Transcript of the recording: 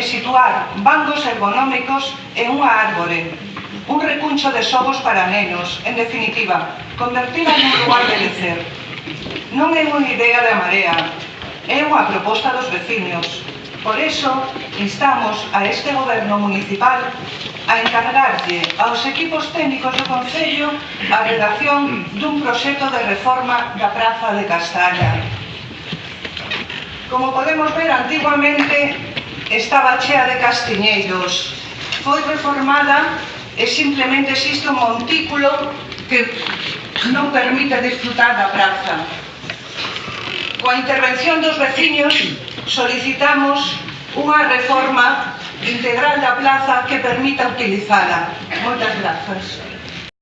e situar bancos ergonómicos en unha árbore, un recuncho de xogos para nenos, en definitiva, convertila nun lugar de lecer. Non é unha idea da marea, é unha proposta dos veciños. Por eso, instamos a este goberno municipal a encargarlle aos equipos técnicos do Concello a redacción dun proxecto de reforma da Praza de Castalla. Como podemos ver, antiguamente estaba chea de castiñeiros. Foi reformada e simplemente existe un montículo que non permite disfrutar da praza. Coa intervención dos veciños solicitamos unha reforma integral da plaza que permita utilizala. Moitas grazas.